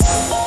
Bye.